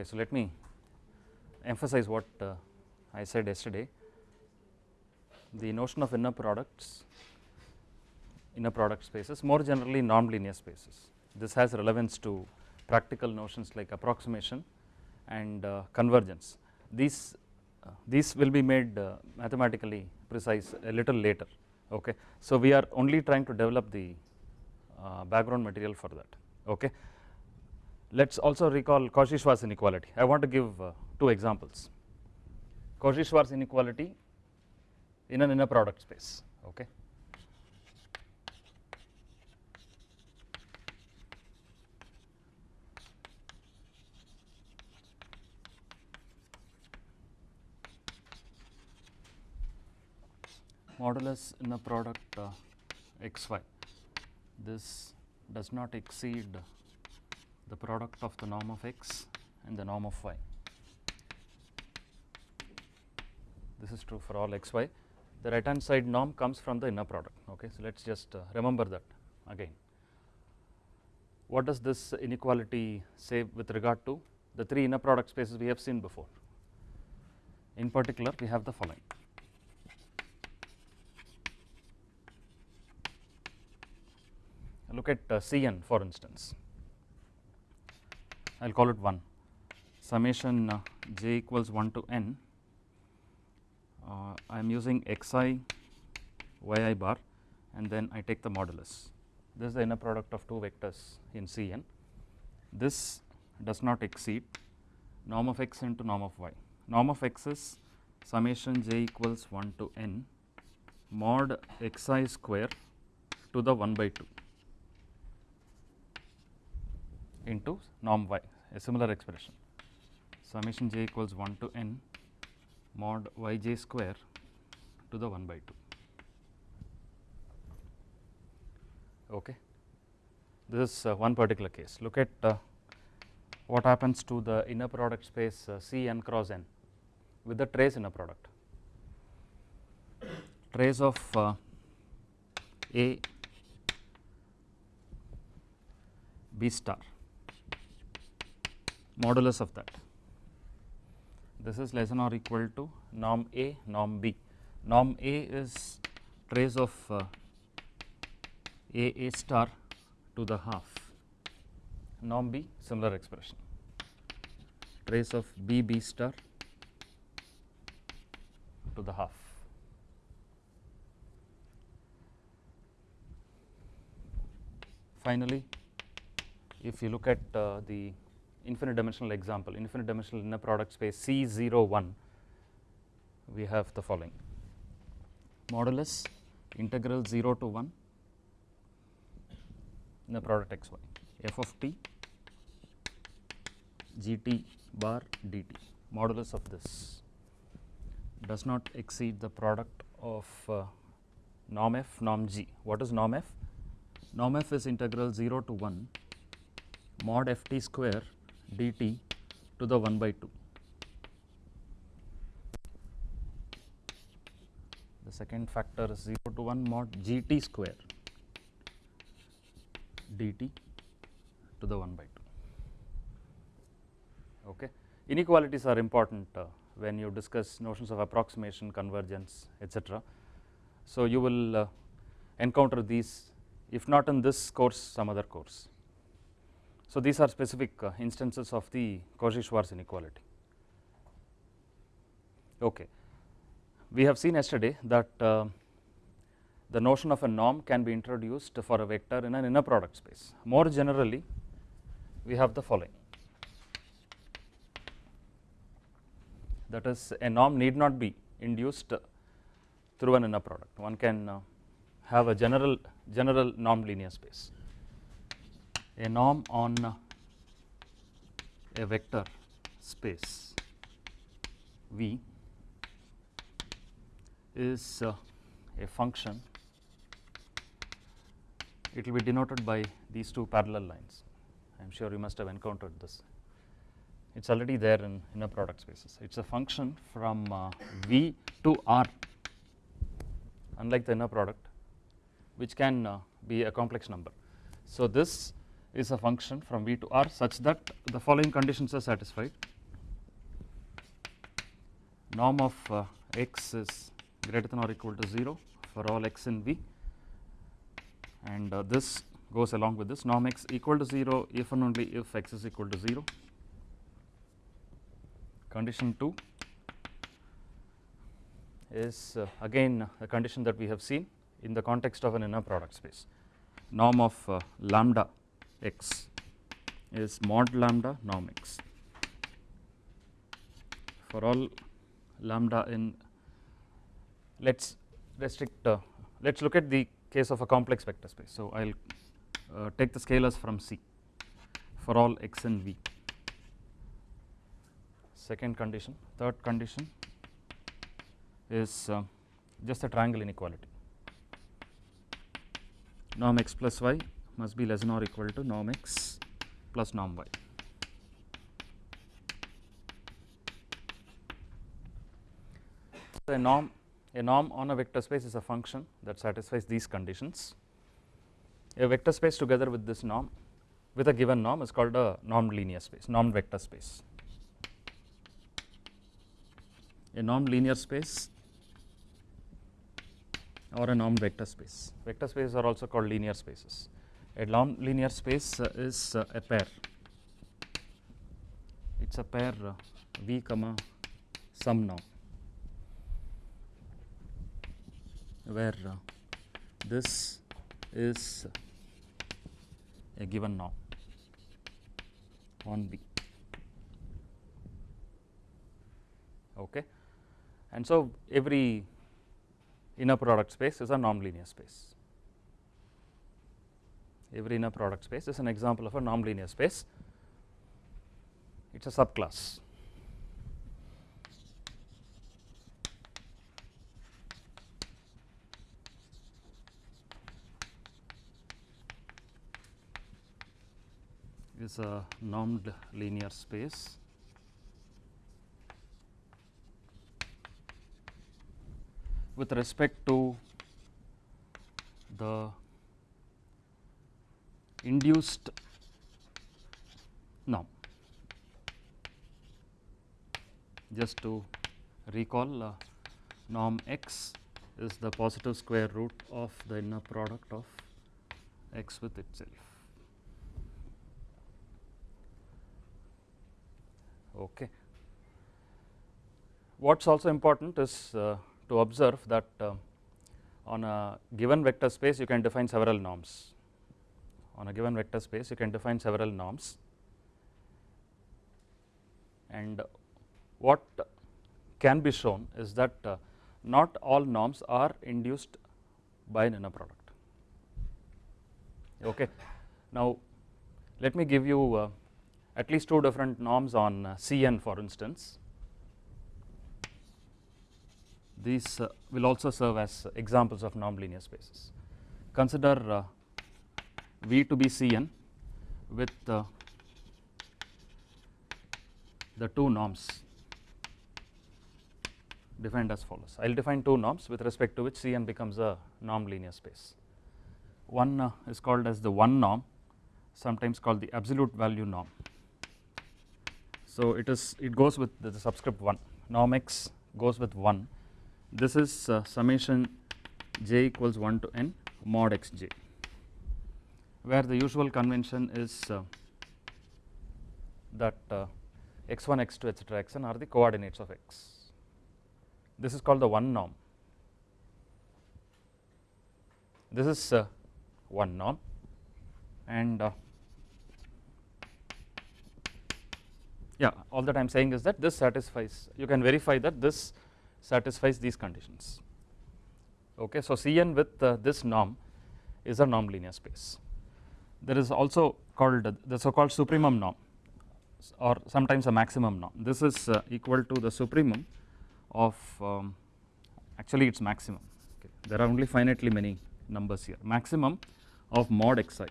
Okay, so let me emphasize what uh, I said yesterday. The notion of inner products, inner product spaces, more generally normed linear spaces. This has relevance to practical notions like approximation and uh, convergence. These uh, these will be made uh, mathematically precise a little later. Okay, so we are only trying to develop the uh, background material for that. Okay, let us also recall Cauchy-Schwarz inequality. I want to give uh, two examples. Cauchy-Schwarz inequality in an inner product space. Okay. modulus inner product uh, xy this does not exceed the product of the norm of x and the norm of y. This is true for all x y. The right hand side norm comes from the inner product. Okay, so let us just uh, remember that again. What does this inequality say with regard to the three inner product spaces we have seen before? In particular, we have the following. Look at uh, Cn for instance. I will call it 1 summation uh, j equals 1 to n uh, I am using xi yi bar and then I take the modulus. This is the inner product of two vectors in Cn. This does not exceed norm of x into norm of y. Norm of x is summation j equals 1 to n mod xi square to the 1 by 2 into norm y a similar expression. Summation j equals 1 to n mod y j square to the 1 by 2 okay. This is uh, one particular case. Look at uh, what happens to the inner product space uh, C n cross n with the trace inner product. Trace of uh, A B star modulus of that. This is less than or equal to norm A, norm B. Norm A is trace of uh, A A star to the half, norm B similar expression, trace of B B star to the half. Finally, if you look at uh, the infinite dimensional example, infinite dimensional inner product space C 0 1, we have the following modulus integral 0 to 1 inner product x y f of t g t bar dt modulus of this does not exceed the product of uh, norm f norm g. What is norm f? Norm f is integral 0 to 1 mod f t square dt to the 1 by 2. The second factor is 0 to 1 mod g t square dt to the 1 by 2. Okay. Inequalities are important uh, when you discuss notions of approximation, convergence, etc. So, you will uh, encounter these if not in this course some other course. So, these are specific uh, instances of the Cauchy-Schwarz inequality. Okay. We have seen yesterday that uh, the notion of a norm can be introduced for a vector in an inner product space. More generally, we have the following that is a norm need not be induced through an inner product. One can uh, have a general general norm linear space. A norm on a vector space. V is uh, a function. It will be denoted by these two parallel lines. I am sure you must have encountered this. It is already there in inner product spaces. It is a function from uh, V to R. Unlike the inner product which can uh, be a complex number. So, this is a function from V to R such that the following conditions are satisfied. Norm of uh, x is greater than or equal to 0 for all x in V. And uh, this goes along with this. Norm x equal to 0 if and only if x is equal to 0. Condition 2 is uh, again a condition that we have seen in the context of an inner product space. Norm of uh, lambda x is mod lambda norm x. For all lambda in let us restrict uh, let us look at the case of a complex vector space. So, I will uh, take the scalars from C for all x and V. Second condition third condition is uh, just a triangle inequality. Norm x plus y must be less than or equal to norm x plus norm y. A norm a norm on a vector space is a function that satisfies these conditions. A vector space together with this norm with a given norm is called a norm linear space norm vector space. A norm linear space or a norm vector space. Vector spaces are also called linear spaces. A norm linear space uh, is uh, a pair. It is a pair uh, V comma some norm where this is a given norm on V. Okay. And so, every inner product space is a norm linear space. Every inner product space is an example of a norm linear space. It is a subclass. is a normed linear space with respect to the induced norm. Just to recall uh, norm x is the positive square root of the inner product of x with itself. Okay. What is also important is uh, to observe that uh, on a given vector space you can define several norms. On a given vector space you can define several norms and what can be shown is that uh, not all norms are induced by an inner product. Okay. Now, let me give you uh, at least two different norms on uh, Cn for instance. These uh, will also serve as examples of norm linear spaces. Consider uh, V to be Cn with uh, the two norms defined as follows. I will define two norms with respect to which Cn becomes a norm linear space. One uh, is called as the one norm sometimes called the absolute value norm. So, it is it goes with the, the subscript 1 norm x goes with 1 this is uh, summation j equals 1 to n mod x j where the usual convention is uh, that uh, x1 x2 etc xn are the coordinates of x this is called the one norm. This is uh, one norm and uh, yeah all that I am saying is that this satisfies you can verify that this satisfies these conditions. Okay. So, Cn with uh, this norm is a norm linear space. There is also called the so called supremum norm or sometimes a maximum norm. This is uh, equal to the supremum of um, actually it is maximum okay. there are only finitely many numbers here maximum of mod xi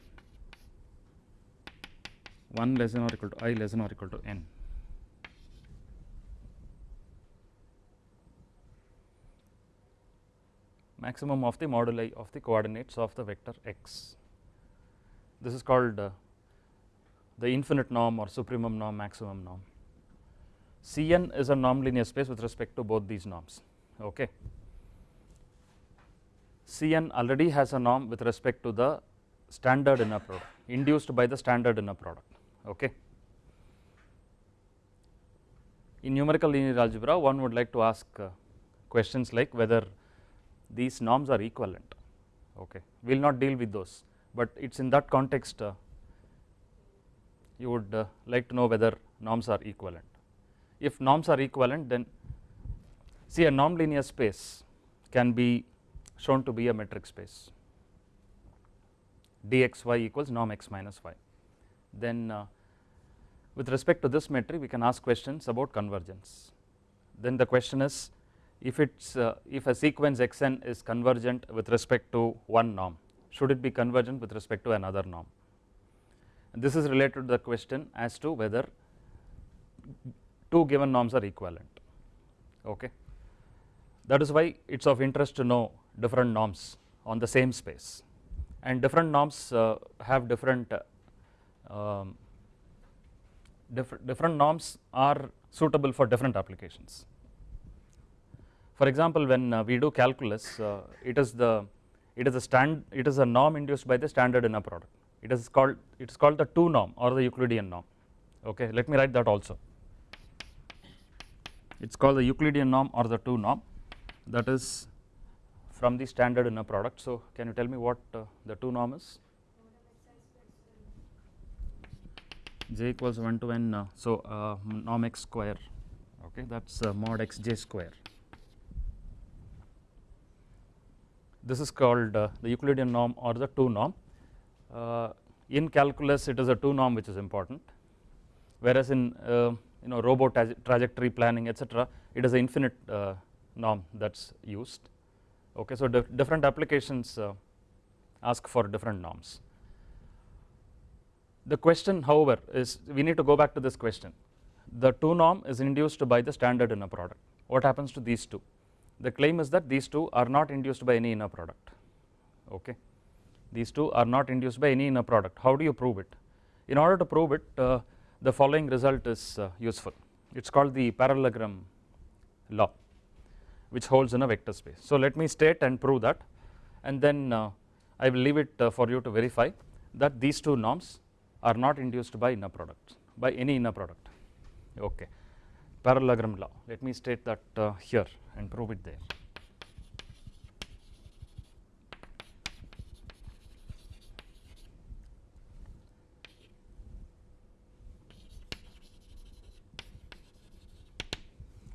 1 less than or equal to i less than or equal to n. maximum of the moduli of the coordinates of the vector x. This is called uh, the infinite norm or supremum norm maximum norm. Cn is a norm linear space with respect to both these norms okay. Cn already has a norm with respect to the standard inner product induced by the standard inner product okay. In numerical linear algebra one would like to ask uh, questions like whether these norms are equivalent okay we will not deal with those but it is in that context uh, you would uh, like to know whether norms are equivalent. If norms are equivalent then see a norm linear space can be shown to be a metric space. dxy equals norm x minus y. Then uh, with respect to this metric we can ask questions about convergence. Then the question is if it's uh, if a sequence xn is convergent with respect to one norm should it be convergent with respect to another norm? And this is related to the question as to whether two given norms are equivalent. Okay? That is why it is of interest to know different norms on the same space. And different norms uh, have different uh, um, different different norms are suitable for different applications. For example when uh, we do calculus uh, it is the it is a stand it is a norm induced by the standard inner product. It is called it is called the 2 norm or the Euclidean norm. Okay let me write that also. It is called the Euclidean norm or the 2 norm. That is from the standard inner product. So can you tell me what uh, the 2 norm is? J equals 1 to n uh, so uh, norm x square. Okay that is uh, mod x j square this is called uh, the Euclidean norm or the 2 norm. Uh, in calculus it is a 2 norm which is important. Whereas in uh, you know robo trajectory planning etc it is an infinite norm that is used. Okay so dif different applications ask for different norms. The question however is we need to go back to this question. The 2 norm is induced by the standard inner product. What happens to these two the claim is that these two are not induced by any inner product. Okay? These two are not induced by any inner product. How do you prove it? In order to prove it uh, the following result is uh, useful. It is called the parallelogram law which holds in a vector space. So let me state and prove that and then uh, I will leave it uh, for you to verify that these two norms are not induced by inner products by any inner product. Okay parallelogram law let me state that uh, here and prove it there.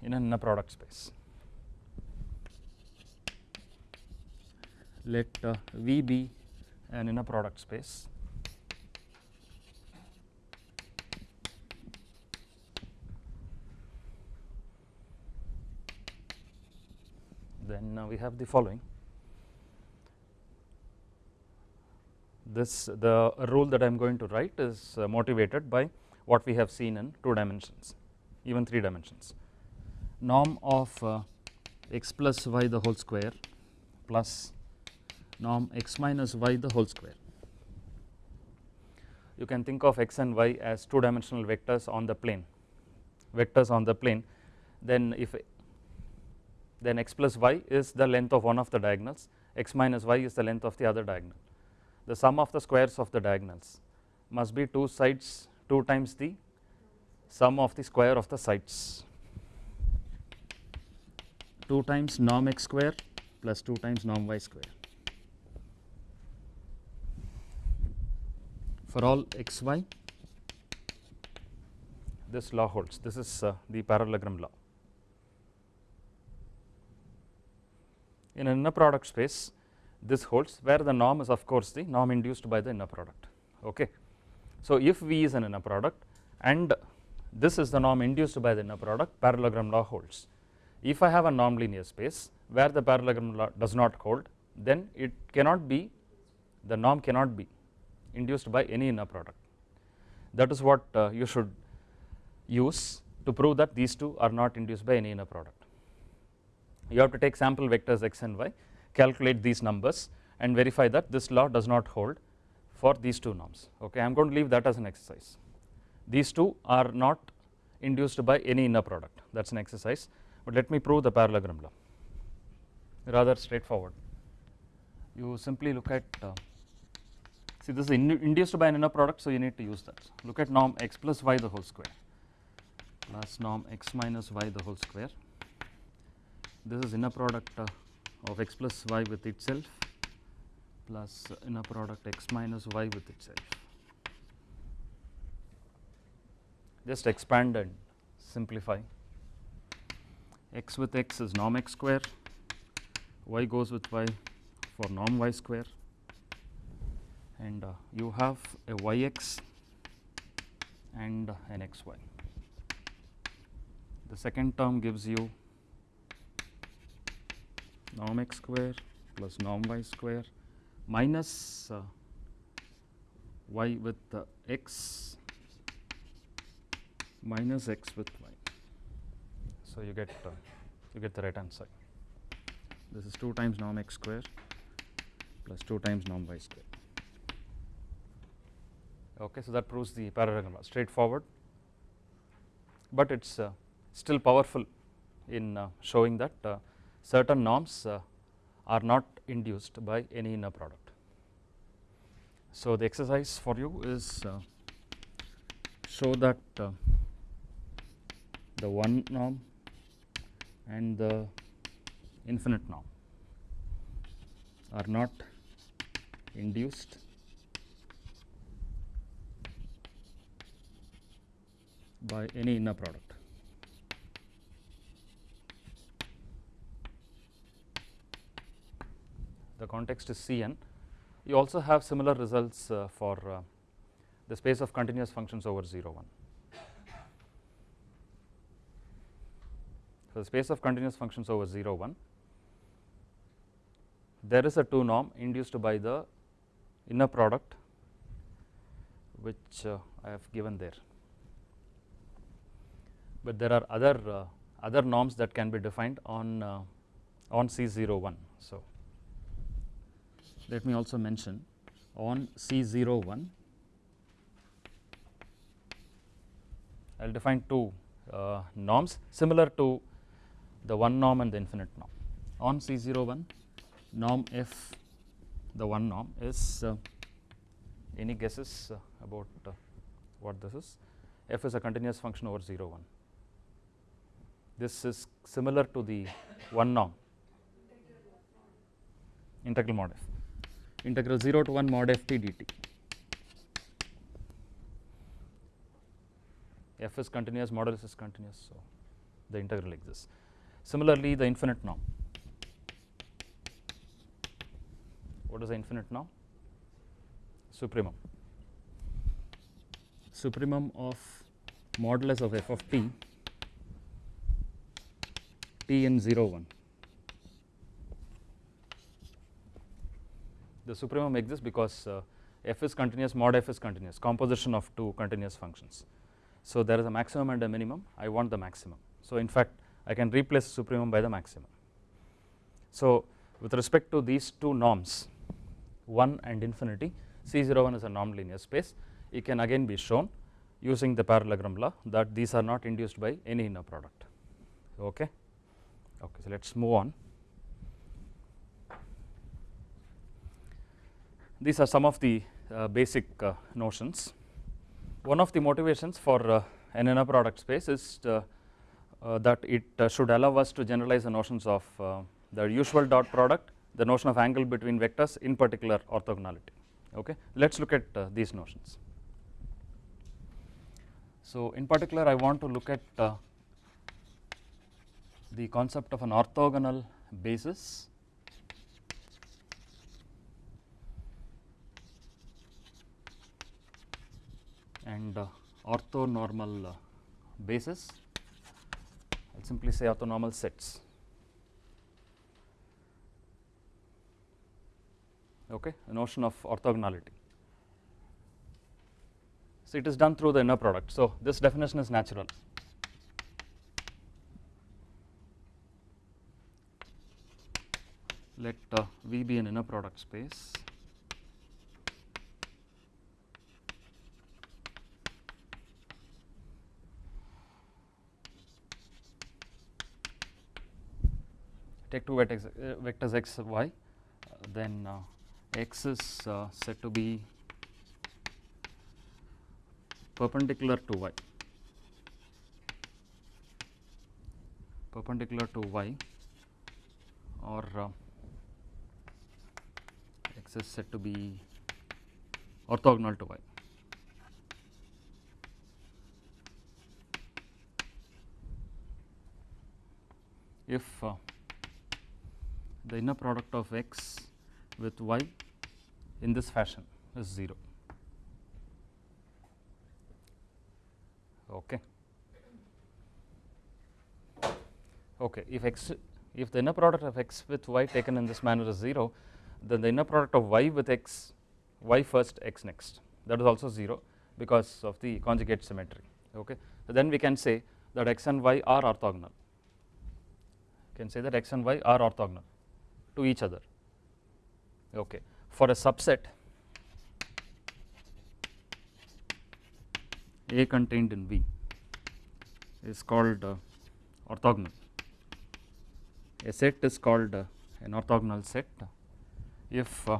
in an inner product space. Let uh, V be an inner product space uh, we have the following. This the rule that I am going to write is uh, motivated by what we have seen in 2 dimensions even 3 dimensions. Norm of uh, x plus y the whole square plus norm x minus y the whole square. You can think of x and y as 2 dimensional vectors on the plane. Vectors on the plane. Then if then x plus y is the length of one of the diagonals x minus y is the length of the other diagonal. The sum of the squares of the diagonals must be two sides 2 times the sum of the square of the sides 2 times norm x square plus 2 times norm y square. For all x y this law holds this is uh, the parallelogram law. In an inner product space this holds where the norm is of course the norm induced by the inner product okay. So if V is an inner product and this is the norm induced by the inner product parallelogram law holds if I have a norm linear space where the parallelogram law does not hold then it cannot be the norm cannot be induced by any inner product that is what uh, you should use to prove that these two are not induced by any inner product. You have to take sample vectors x and y calculate these numbers and verify that this law does not hold for these two norms okay I am going to leave that as an exercise these two are not induced by any inner product that is an exercise, but let me prove the parallelogram law rather straightforward. You simply look at uh, see this is in induced by an inner product so you need to use that. Look at norm x plus y the whole square plus norm x minus y the whole square. This is inner product uh, of x plus y with itself plus inner product x minus y with itself. Just expand and simplify. x with x is norm x square, y goes with y for norm y square and uh, you have a yx and an xy. The second term gives you norm x square plus norm y square minus uh, y with uh, x minus x with y. So, you get uh, you get the right side. This is 2 times norm x square plus 2 times norm y square. Okay, so that proves the parallelogram straightforward, but it is uh, still powerful in uh, showing that uh, certain norms uh, are not induced by any inner product. So, the exercise for you is uh, show that uh, the one norm and the infinite norm are not induced by any inner product. The context is Cn. You also have similar results uh, for uh, the space of continuous functions over 0 1. So, the space of continuous functions over 0 1 there is a 2 norm induced by the inner product which uh, I have given there, but there are other uh, other norms that can be defined on uh, on C 0 1. So, let me also mention on C 0 1 I will define two uh, norms similar to the one norm and the infinite norm. On C 0 1 norm f the one norm is uh, any guesses uh, about what this is? F is a continuous function over 0 1 this is similar to the one norm. Integral mod f integral 0 to 1 mod f t dt f is continuous modulus is continuous so the integral exists similarly the infinite norm what is the infinite norm? Supremum. Supremum of modulus of f of t, t in 0 1. The supremum exists because uh, f is continuous, mod f is continuous, composition of two continuous functions. So, there is a maximum and a minimum, I want the maximum. So, in fact, I can replace supremum by the maximum. So, with respect to these two norms, 1 and infinity C01 is a normed linear space it can again be shown using the parallelogram law that these are not induced by any inner product okay okay so let us move on these are some of the uh, basic uh, notions. One of the motivations for uh, an inner product space is uh, uh, that it uh, should allow us to generalize the notions of the usual dot product the notion of angle between vectors in particular orthogonality. Okay? Let us look at uh, these notions. So, in particular I want to look at uh, the concept of an orthogonal basis and uh, orthonormal uh, basis I will simply say orthonormal sets okay, the notion of orthogonality. So, it is done through the inner product. So, this definition is natural. Let uh, V be an inner product space. Take two vectors, uh, vectors x y then uh, x is uh, said to be perpendicular to y perpendicular to y or uh, x is said to be orthogonal to y. If uh, the inner product of x with y in this fashion is 0. Okay. Okay. If x if the inner product of x with y taken in this manner is 0 then the inner product of y with x y first x next that is also 0 because of the conjugate symmetry okay. So then we can say that x and y are orthogonal can say that x and y are orthogonal to each other okay. For a subset A contained in V is called uh, orthogonal. A set is called uh, an orthogonal set if uh,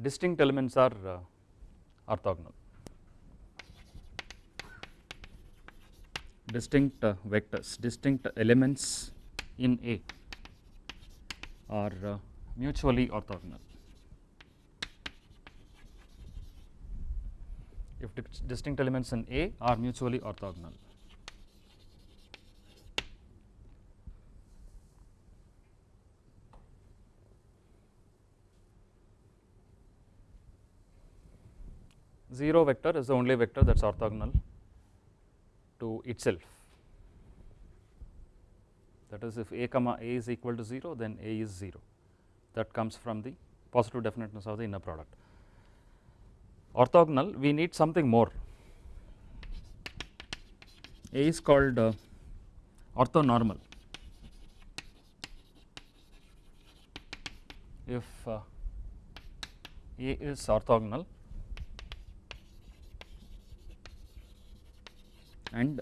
distinct elements are uh, orthogonal. Distinct uh, vectors, distinct elements in A are uh, mutually orthogonal. If distinct elements in A are mutually orthogonal. Zero vector is the only vector that is orthogonal to itself. That is, if A comma A is equal to 0, then A is 0. That comes from the positive definiteness of the inner product. Orthogonal, we need something more. A is called uh, orthonormal. If uh, A is orthogonal and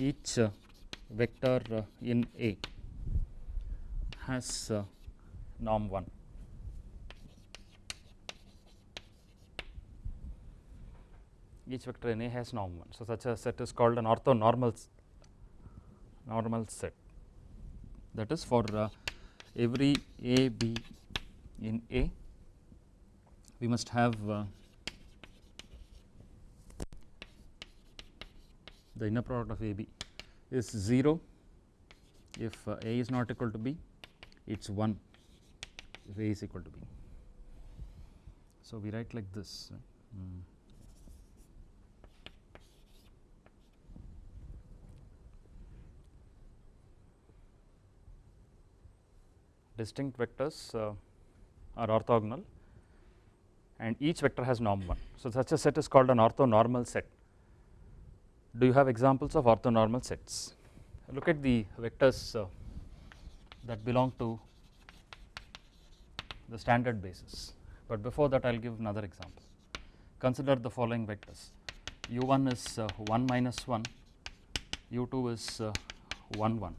each uh, vector uh, in A has uh, norm 1. Each vector in A has norm 1. So, such a set is called an orthonormal normal set that is for uh, every A B in A we must have the inner product of A B is 0 if uh, A is not equal to B it is 1 if A is equal to B. So, we write like this mm. distinct vectors uh, are orthogonal and each vector has norm 1. So, such a set is called an orthonormal set. Do you have examples of orthonormal sets? Look at the vectors uh, that belong to the standard basis, but before that I will give another example. Consider the following vectors u1 is uh, 1 minus 1, u2 is uh, 1 1.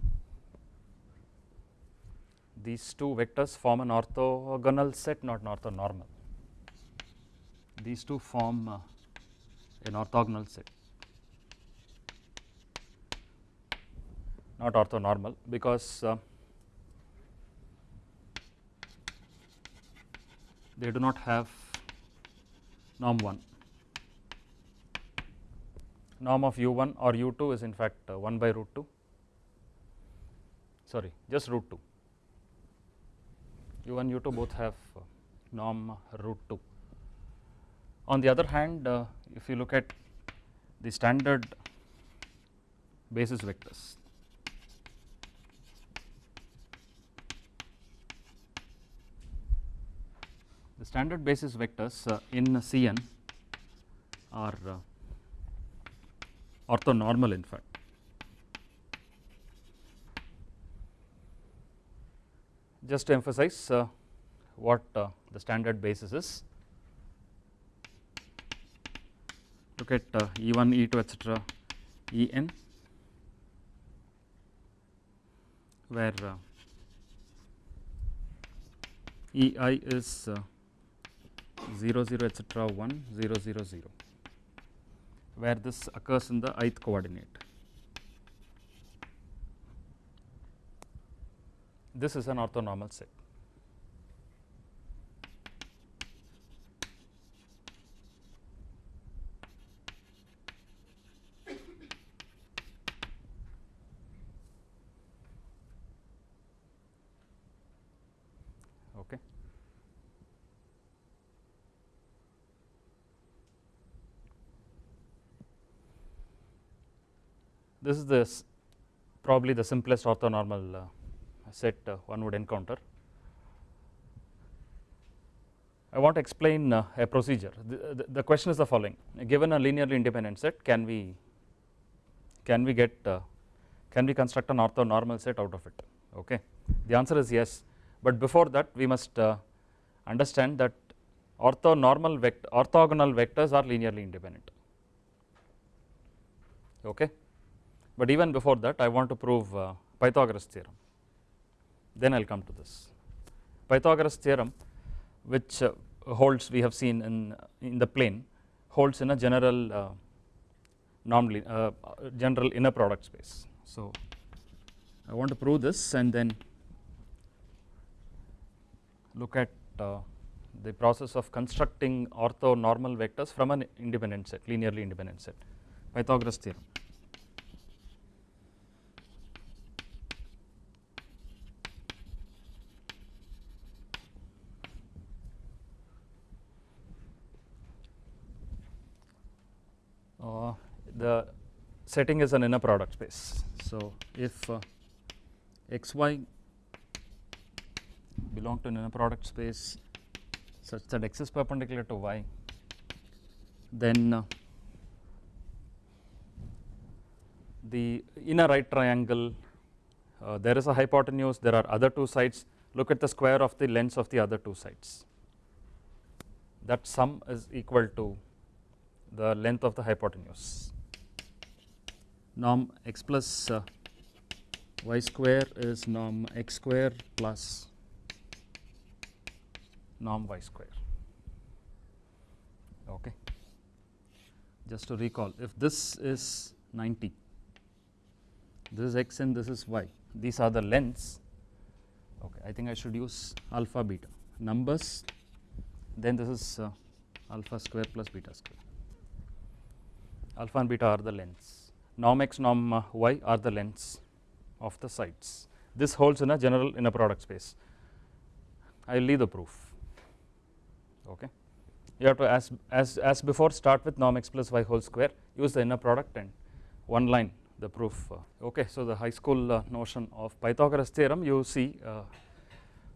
These two vectors form an orthogonal set not an orthonormal. These two form uh, an orthogonal set not orthonormal because uh, they do not have norm 1. Norm of u 1 or u 2 is in fact uh, 1 by root 2 sorry just root 2 u 1 u 2 both have uh, norm root 2. On the other hand uh, if you look at the standard basis vectors the standard basis vectors uh, in Cn are uh, orthonormal in fact. Just to emphasize uh, what uh, the standard basis is, look at uh, E1, E2 etc., En where uh, EI is uh, 0 0 etcetera 1 0 0 0 where this occurs in the ith coordinate. This is an orthonormal set. Okay. This is the probably the simplest orthonormal uh, set uh, one would encounter. I want to explain uh, a procedure. The, the, the, question is the following: Given a linearly independent set, can we can we get can we construct an orthonormal set out of it? Okay. The answer is yes, but before that we must understand that orthonormal vect orthogonal vectors are linearly independent. Okay. But even before that, I want to prove uh, Pythagoras theorem then I will come to this. Pythagoras theorem which uh, holds we have seen in, in the plane holds in a general uh, normally uh, general inner product space. So, I want to prove this and then look at uh, the process of constructing orthonormal vectors from an independent set linearly independent set Pythagoras theorem. the setting is an inner product space. So, if uh, x y belong to an inner product space such that x is perpendicular to y, then uh, the inner right triangle uh, there is a hypotenuse, there are other two sides, look at the square of the lengths of the other two sides. That sum is equal to the length of the hypotenuse norm x plus uh, y square is norm x square plus norm y square. Okay. Just to recall if this is 90 this is x and this is y these are the lengths. Okay i think i should use alpha beta. Numbers then this is uh, alpha square plus beta square. Alpha and beta are the lengths norm x norm y are the lengths of the sides. This holds in a general inner product space. I will leave the proof. Okay. You have to as as as before start with norm x plus y whole square, use the inner product and one line the proof. Uh, okay, so the high school uh, notion of Pythagoras theorem you see uh,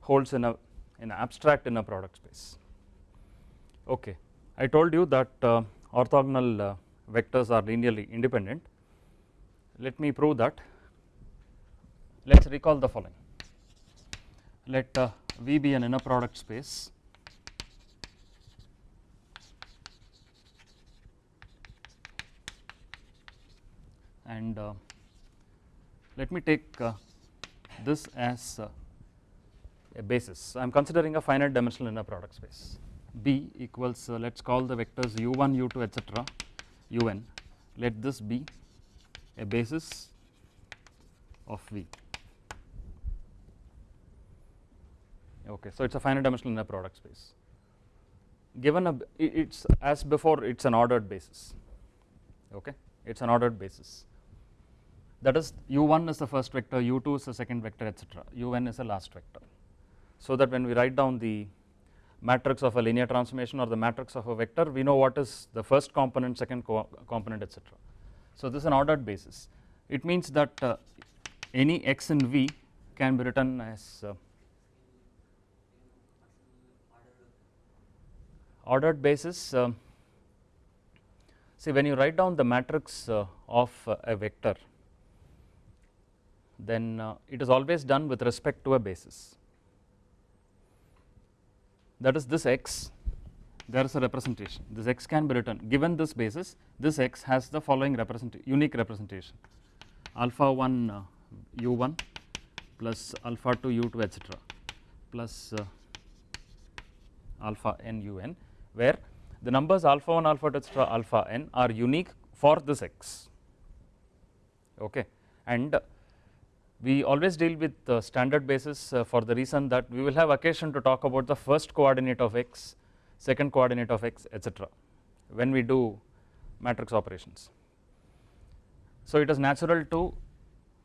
holds in a in abstract inner product space. Okay, I told you that uh, orthogonal uh, vectors are linearly independent let me prove that. Let us recall the following. Let uh, V be an inner product space and uh, let me take uh, this as uh, a basis. I am considering a finite dimensional inner product space. B equals uh, let us call the vectors u1, u2 etc. un. Let this be a basis of V. Okay, so it is a finite dimensional inner product space. Given a it is as before it is an ordered basis, okay, it is an ordered basis. That is u1 is the first vector, u2 is the second vector, etc. un is the last vector. So that when we write down the matrix of a linear transformation or the matrix of a vector, we know what is the first component, second co component, etc. So, this is an ordered basis. It means that uh, any x in V can be written as uh, ordered basis. Uh, see when you write down the matrix uh, of uh, a vector, then uh, it is always done with respect to a basis. That is this x there is a representation. This x can be written. Given this basis this x has the following represent unique representation. Alpha 1 uh, u1 plus alpha 2 u 2 etc plus uh, alpha n u n where the numbers alpha 1 alpha 2 etc alpha n are unique for this x. Okay? And we always deal with the standard basis uh, for the reason that we will have occasion to talk about the first coordinate of x, second coordinate of x etc when we do matrix operations. So it is natural to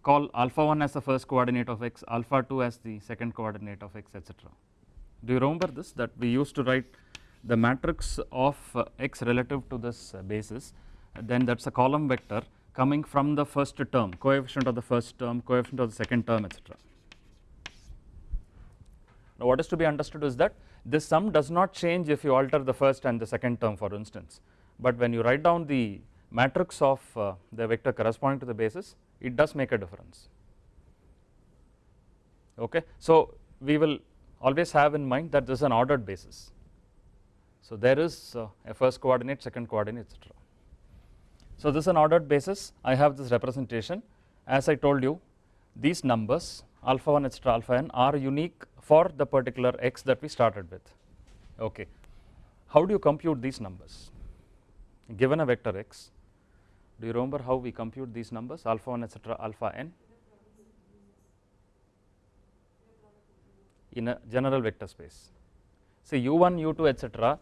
call alpha 1 as the first coordinate of x, alpha 2 as the second coordinate of x etc. Do you remember this that we used to write the matrix of uh, x relative to this uh, basis then that is a column vector coming from the first term, coefficient of the first term, coefficient of the second term etc. Now what is to be understood is that this sum does not change if you alter the first and the second term for instance, but when you write down the matrix of uh, the vector corresponding to the basis it does make a difference okay. So we will always have in mind that this is an ordered basis. So there is uh, a first coordinate, second coordinate etc. So this is an ordered basis I have this representation as I told you these numbers alpha 1 etc alpha n are unique for the particular x that we started with okay. How do you compute these numbers given a vector x do you remember how we compute these numbers alpha 1 etc alpha n in a general vector space say u1 u2 etc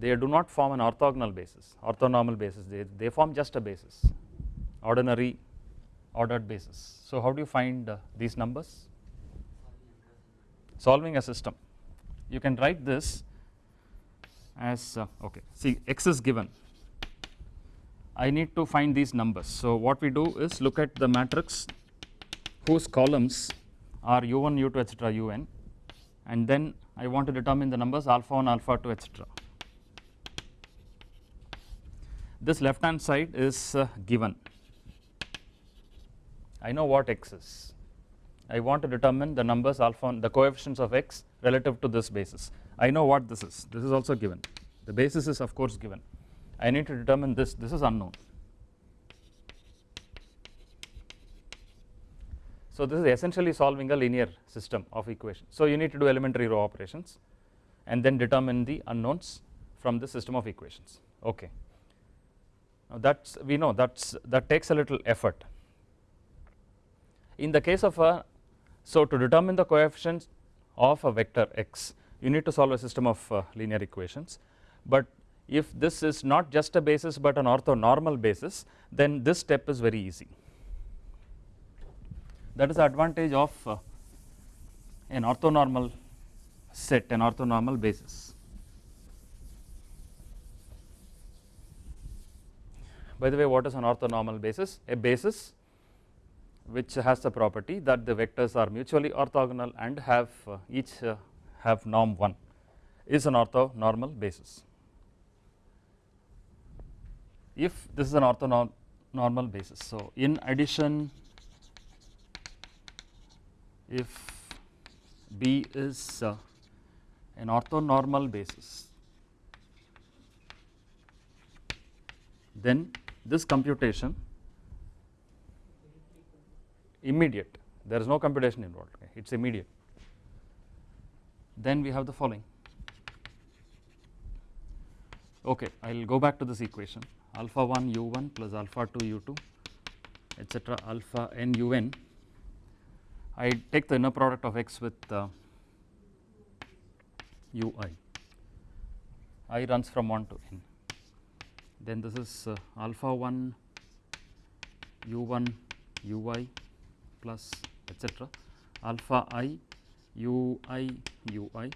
they do not form an orthogonal basis, orthonormal basis, they, they form just a basis, ordinary ordered basis. So how do you find uh, these numbers? Solving a system. You can write this as, uh, okay, see x is given. I need to find these numbers. So what we do is look at the matrix whose columns are u1, u2, etc., un, and then I want to determine the numbers alpha 1, alpha 2, etc this left hand side is uh, given I know what x is I want to determine the numbers alpha the coefficients of x relative to this basis. I know what this is. This is also given. The basis is of course given. I need to determine this. This is unknown. So this is essentially solving a linear system of equations so you need to do elementary row operations and then determine the unknowns from the system of equations. Okay. Now that's we know that's that takes a little effort. In the case of a so to determine the coefficients of a vector x you need to solve a system of uh, linear equations, but if this is not just a basis but an orthonormal basis then this step is very easy. That is the advantage of uh, an orthonormal set an orthonormal basis. By the way what is an orthonormal basis? A basis which has the property that the vectors are mutually orthogonal and have uh, each uh, have norm 1 is an orthonormal basis. If this is an orthonormal basis, so in addition if B is uh, an orthonormal basis then this computation immediate. There is no computation involved. Okay, it is immediate. Then we have the following. Okay I will go back to this equation. Alpha 1 u1 plus alpha 2 u2 etc alpha n un I take the inner product of x with uh, ui i. Runs from 1 to n. Then this is uh, alpha 1 u1 ui plus etc alpha i u i u i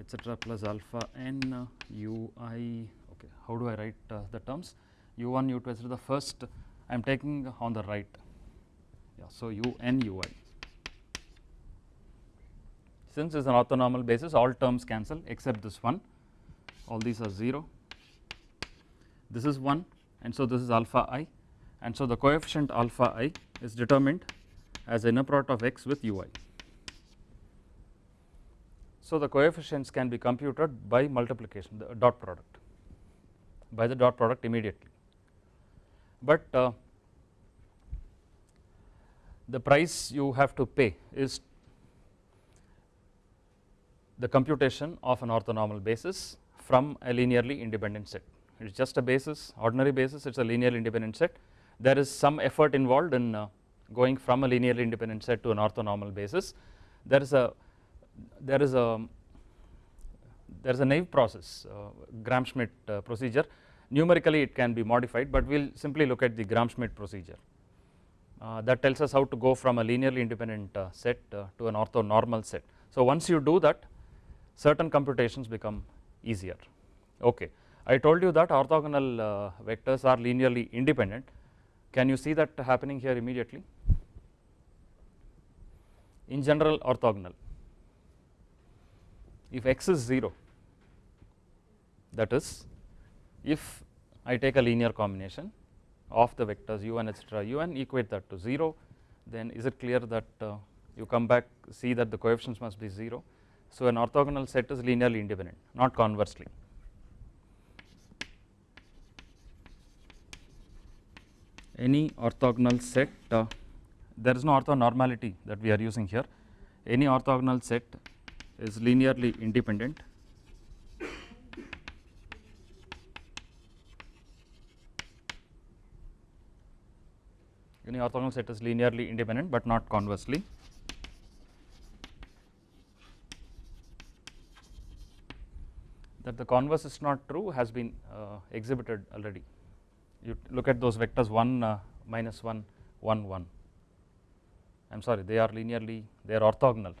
etc plus alpha n u i. Okay how do I write uh, the terms? U1 u2 etc the first I am taking on the right. Yeah so u n u i. Since it is an orthonormal basis all terms cancel except this one. All these are 0 this is 1 and so this is alpha i and so the coefficient alpha i is determined as inner product of x with ui. So the coefficients can be computed by multiplication the dot product by the dot product immediately, but uh, the price you have to pay is the computation of an orthonormal basis from a linearly independent set. It is just a basis ordinary basis it is a linearly independent set. There is some effort involved in uh, going from a linearly independent set to an orthonormal basis. There is a there is a there is a naive process uh, Gram-Schmidt uh, procedure numerically it can be modified but we will simply look at the Gram-Schmidt procedure uh, that tells us how to go from a linearly independent uh, set uh, to an orthonormal set. So once you do that certain computations become easier okay. I told you that orthogonal vectors are linearly independent can you see that happening here immediately in general orthogonal if x is 0 that is if I take a linear combination of the vectors u1 etc un equate that to 0 then is it clear that uh, you come back see that the coefficients must be 0. So an orthogonal set is linearly independent not conversely. Any orthogonal set uh, there is no orthonormality that we are using here any orthogonal set is linearly independent any orthogonal set is linearly independent but not conversely. That the converse is not true has been uh, exhibited already. You look at those vectors 1 uh, minus 1 1 1 I am sorry they are linearly they are orthogonal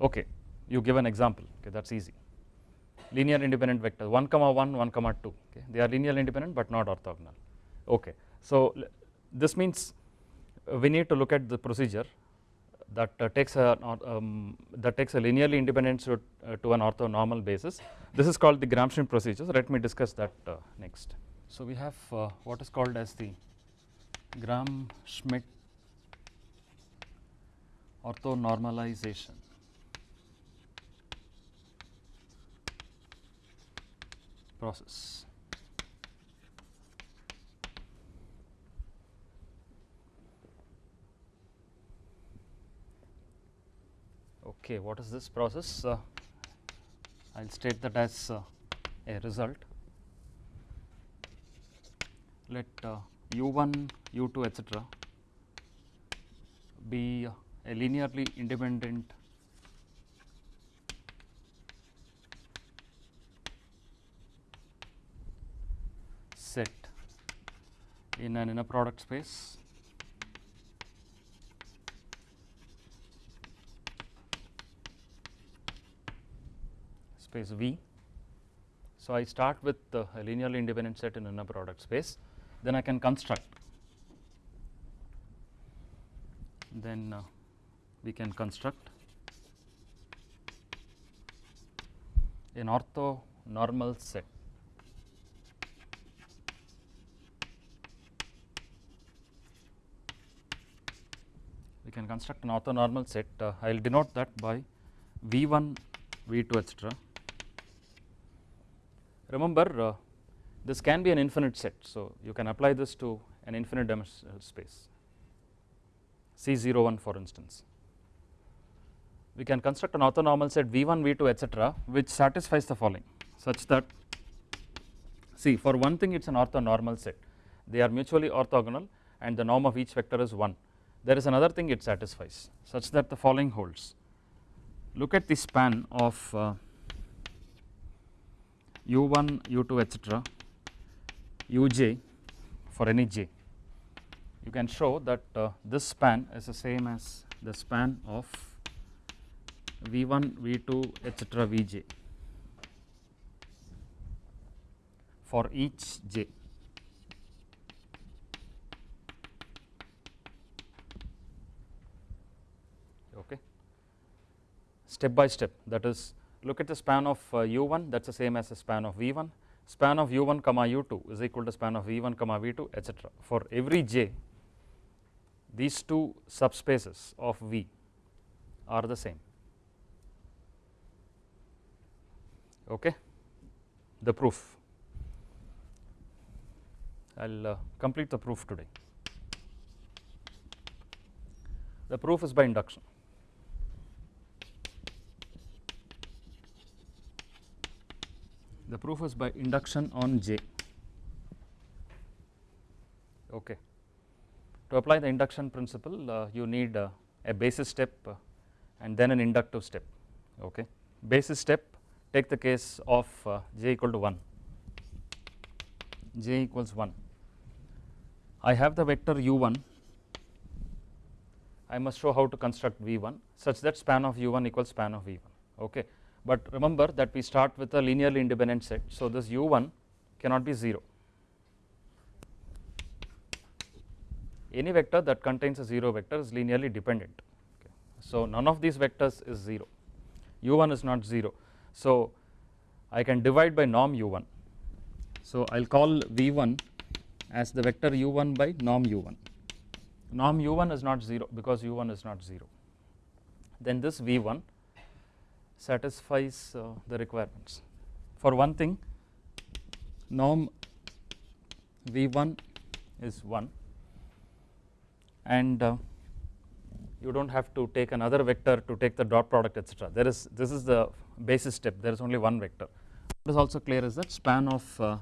okay you give an example okay that is easy linear independent vector 1 comma 1 1 comma 2 okay they are linearly independent but not orthogonal okay so this means we need to look at the procedure that uh, takes a um, that takes a linearly independent to, uh, to an orthonormal basis. This is called the Gram-Schmidt procedure. So let me discuss that uh, next. So we have uh, what is called as the Gram-Schmidt orthonormalization. process. okay what is this process uh, I will state that as uh, a result let uh, u1 u2 etc be a linearly independent set in an inner product space space V. So, I start with a linearly independent set in inner product space then I can construct. Then uh, we can construct an orthonormal set. We can construct an orthonormal set. Uh, I will denote that by V1 V2 etc Remember uh, this can be an infinite set. So, you can apply this to an infinite dimensional space C01 for instance. We can construct an orthonormal set V1, V2 etc which satisfies the following such that see for one thing it is an orthonormal set they are mutually orthogonal and the norm of each vector is 1. There is another thing it satisfies such that the following holds. Look at the span of uh, u1 u2 etc uj for any j. You can show that uh, this span is the same as the span of v1 v2 etc vj for each j. Okay? Step by step that is look at the span of uh, u1 that is the same as the span of v1 span of u1 comma u2 is equal to span of v1 comma v2 etc for every j these two subspaces of v are the same. Okay? The proof. I will uh, complete the proof today. The proof is by induction. The proof is by induction on J. Okay. To apply the induction principle, uh, you need uh, a basis step uh, and then an inductive step. Okay. Basis step, take the case of uh, j equal to 1, j equals 1. I have the vector u1, I must show how to construct v1 such that span of u1 equals span of v1. Okay. But remember that we start with a linearly independent set, so this u1 cannot be 0. Any vector that contains a 0 vector is linearly dependent. Okay. So, none of these vectors is 0, u1 is not 0. So, I can divide by norm u1. So, I will call v1 as the vector u1 by norm u1. Norm u1 is not 0 because u1 is not 0. Then this v1 satisfies uh, the requirements. For one thing, norm v1 is 1 and uh, you do not have to take another vector to take the dot product etc. There is this is the basis step there is only one vector. What is also clear is that span of uh,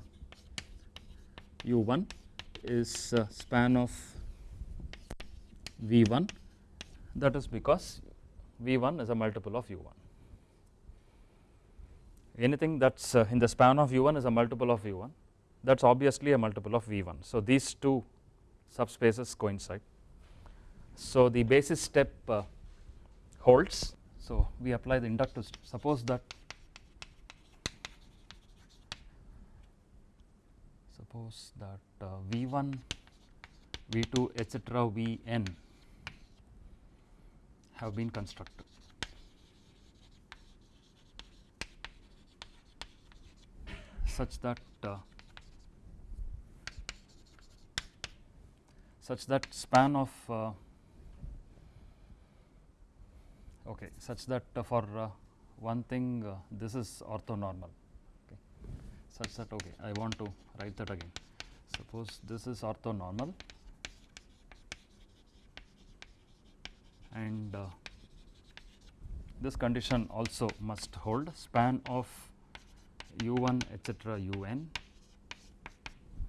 u1 is uh, span of v1 that is because v1 is a multiple of u1. Anything that is uh, in the span of u1 is a multiple of v1 that is obviously a multiple of v1. So, these two subspaces coincide. So, the basis step uh, holds. So, we apply the inductive. Suppose that suppose that uh, V1, V2 etc. Vn have been constructed. Such that uh, such that span of uh, okay such that uh, for one thing this is orthonormal okay. Such that okay I want to write that again. Suppose this is orthonormal and uh, this condition also must hold span of u1 etc un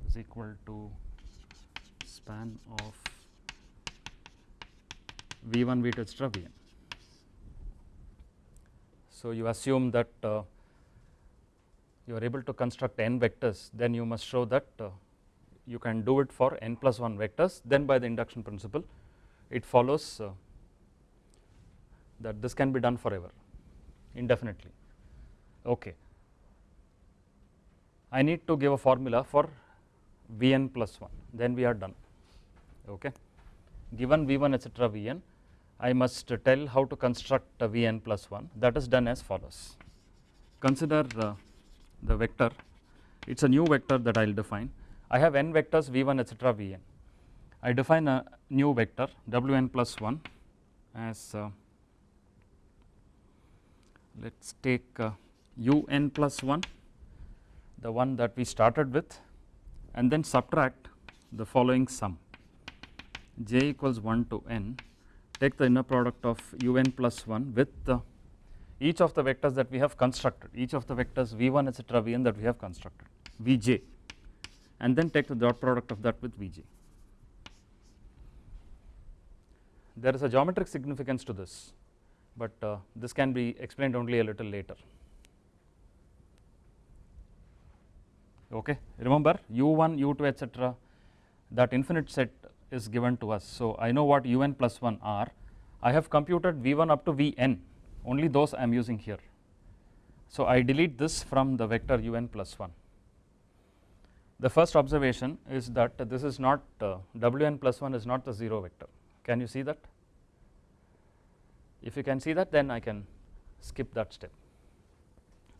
is equal to span of v1 v2 etc vn. So, you assume that uh, you are able to construct n vectors then you must show that uh, you can do it for n plus 1 vectors then by the induction principle it follows uh, that this can be done forever indefinitely. Okay. I need to give a formula for Vn plus 1 then we are done. Okay. Given V1 etc Vn I must tell how to construct Vn plus 1 that is done as follows. Consider uh, the vector. It is a new vector that I will define. I have n vectors V1 etc Vn. I define a new vector Wn plus 1 as uh, let us take uh, un plus 1 the one that we started with and then subtract the following sum j equals 1 to n take the inner product of un plus 1 with the each of the vectors that we have constructed each of the vectors v1 etc vn that we have constructed vj and then take the dot product of that with vj. There is a geometric significance to this but uh, this can be explained only a little later. Okay. Remember u1, u2 etc. that infinite set is given to us. So, I know what un plus 1 are, I have computed v1 up to vn only those I am using here. So, I delete this from the vector un plus 1. The first observation is that this is not uh, wn plus 1 is not the 0 vector. Can you see that? If you can see that then I can skip that step.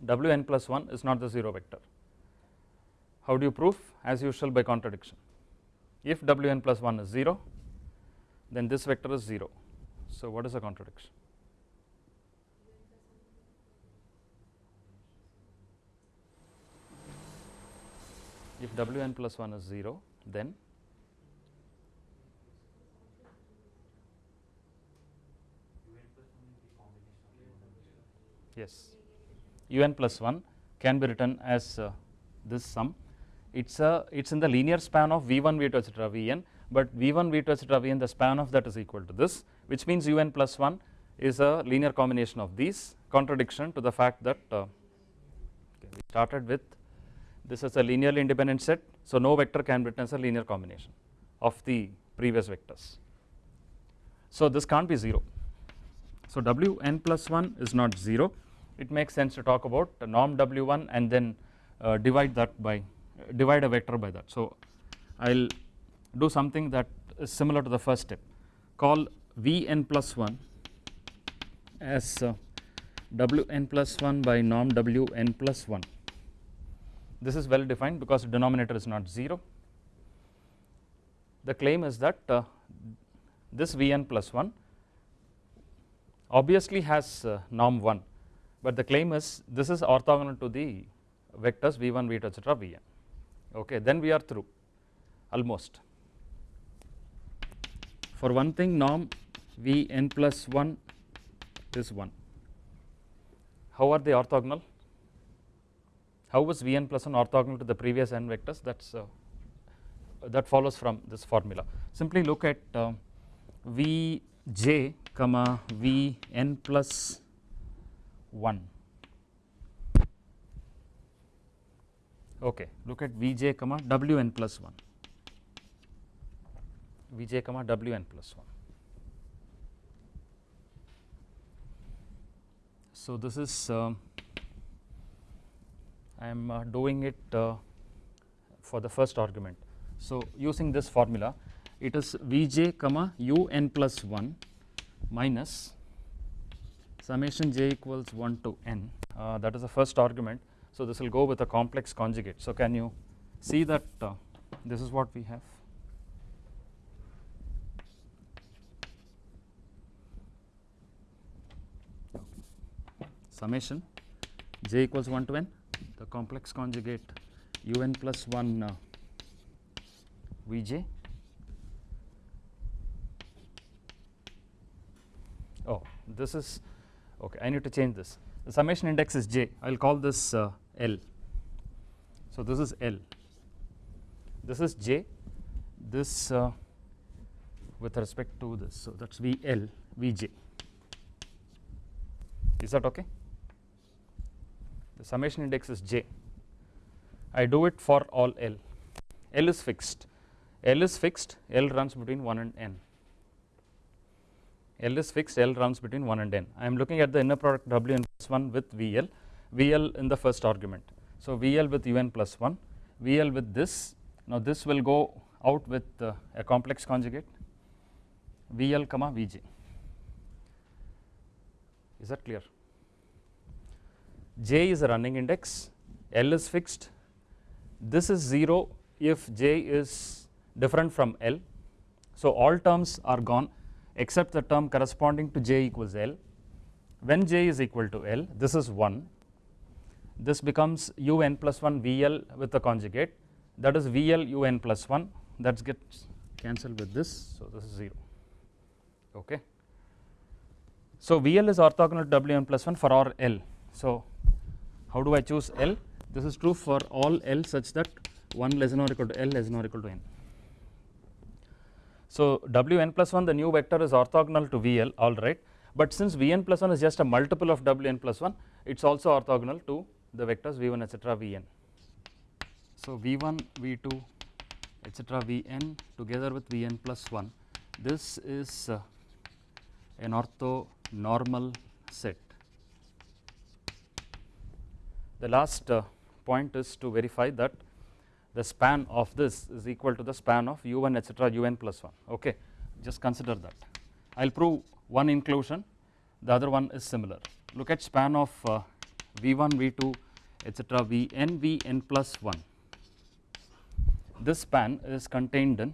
wn plus 1 is not the 0 vector. How do you prove? As usual by contradiction. If Wn plus 1 is 0, then this vector is 0. So what is the contradiction? If Wn plus 1 is 0, then yes un plus 1 can be written as uh, this sum it's a it's in the linear span of v1 v2 etc vn but v1 v2 etc vn the span of that is equal to this which means un plus 1 is a linear combination of these contradiction to the fact that uh, we started with this is a linearly independent set so no vector can be written as a linear combination of the previous vectors. So this can't be 0 so wn plus 1 is not 0 it makes sense to talk about norm w1 and then uh, divide that by divide a vector by that. So i'll do something that is similar to the first step. Call vn plus 1 as uh, wn plus 1 by norm wn plus 1 this is well defined because denominator is not 0 the claim is that uh, this Vn plus 1 obviously has uh, norm 1 but the claim is this is orthogonal to the vectors v1 v2 etc vn okay then we are through. Almost. For one thing norm vn plus 1 is 1 how are they orthogonal? How was vn plus 1 orthogonal to the previous n vectors? That's uh, that follows from this formula. Simply look at uh, Vj comma Vn plus 1 okay look at Vj comma Wn plus 1 Vj comma Wn plus 1 so this is uh, I am uh, doing it uh, for the first argument. So using this formula it is Vj comma un plus 1 minus summation j equals 1 to n. Uh, that is the first argument. So this will go with a complex conjugate. So can you see that uh, this is what we have. Summation j equals 1 to n the complex conjugate un plus 1 uh, Vj oh this is okay I need to change this the summation index is j. I will call this uh, L. So this is L. This is j. This uh, with respect to this. So that is VL Vj is that okay? The summation index is j. I do it for all L. L is fixed. L is fixed. L runs between 1 and n L is fixed, L runs between 1 and n. I am looking at the inner product Wn plus 1 with VL, VL in the first argument. So VL with Un plus 1, VL with this, now this will go out with uh, a complex conjugate VL comma Vj. Is that clear? J is a running index, L is fixed, this is 0 if J is different from L. So all terms are gone except the term corresponding to j equals L. When j is equal to L, this is 1, this becomes un plus 1 VL with the conjugate that is VL un plus 1 that gets cancelled with this, so this is 0. Okay. So VL is orthogonal to Wn plus 1 for all L. So how do I choose L? This is true for all L such that 1 less than or equal to L less than or equal to n. So Wn plus 1 the new vector is orthogonal to Vl alright but since Vn plus 1 is just a multiple of Wn plus 1 it is also orthogonal to the vectors V1 etc Vn. So V1 V2 etc Vn together with Vn plus 1 this is uh, an orthonormal set. The last uh, point is to verify that the span of this is equal to the span of u1 etc un plus 1 okay just consider that. I will prove one inclusion the other one is similar. Look at span of uh, v1 v2 etc vn vn plus 1 this span is contained in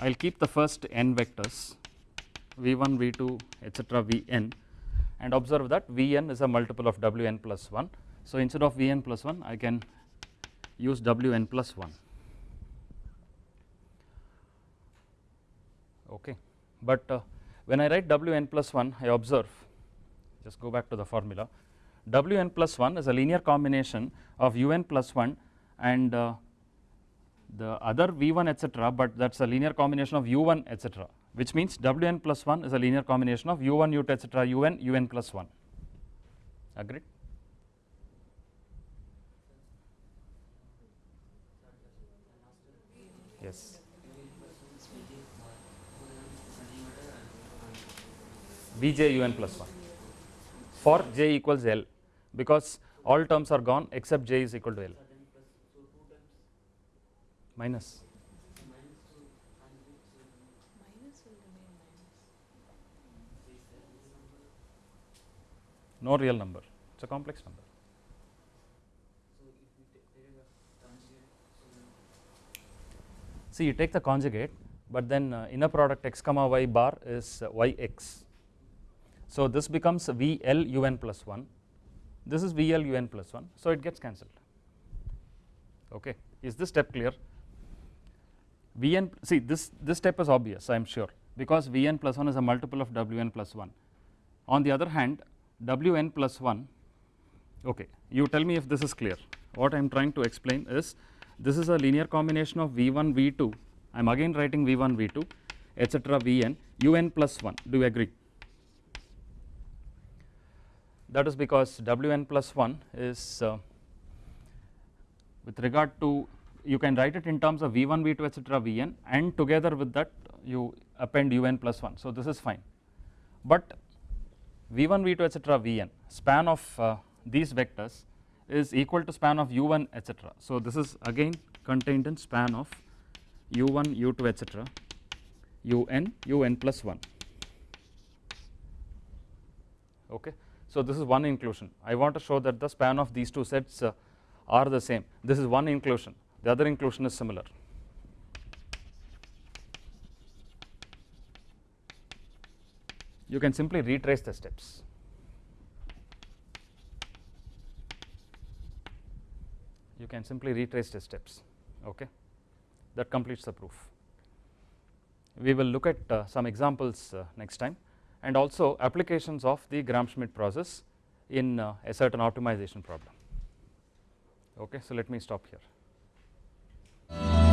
I will keep the first n vectors v1 v2 etc vn and observe that vn is a multiple of wn plus 1 so instead of vn plus 1 I can use Wn plus 1 okay but uh, when I write Wn plus 1 I observe just go back to the formula Wn plus 1 is a linear combination of Un plus 1 and uh, the other V1 etc., but that is a linear combination of U1 etc., which means Wn plus 1 is a linear combination of U1 U2 etc., Un Un plus 1 agreed. Yes. Bj Un plus 1 for j equals L because all terms are gone except j is equal to L minus no real number it is a complex number. See you take the conjugate but then uh, inner product x comma y bar is uh, y x. So this becomes V L u n plus 1 this is V L u n plus 1 so it gets cancelled. Okay. Is this step clear? Vn see this this step is obvious I am sure because Vn plus 1 is a multiple of Wn plus 1 on the other hand Wn plus 1 okay you tell me if this is clear. What I am trying to explain is this is a linear combination of V1 V2 I am again writing V1 V2 etc Vn Un plus 1 do you agree? That is because Wn plus 1 is uh, with regard to you can write it in terms of V1 V2 etc Vn and together with that you append Un plus 1 so this is fine. But V1 V2 etc Vn span of uh, these vectors is equal to span of U1 etc so this is again contained in span of U1 U2 etc Un Un plus 1 okay? So, this is one inclusion. I want to show that the span of these two sets uh, are the same. This is one inclusion. The other inclusion is similar. You can simply retrace the steps. You can simply retrace the steps okay that completes the proof. We will look at uh, some examples uh, next time and also applications of the Gram-Schmidt process in uh, a certain optimization problem. Okay, so let me stop here.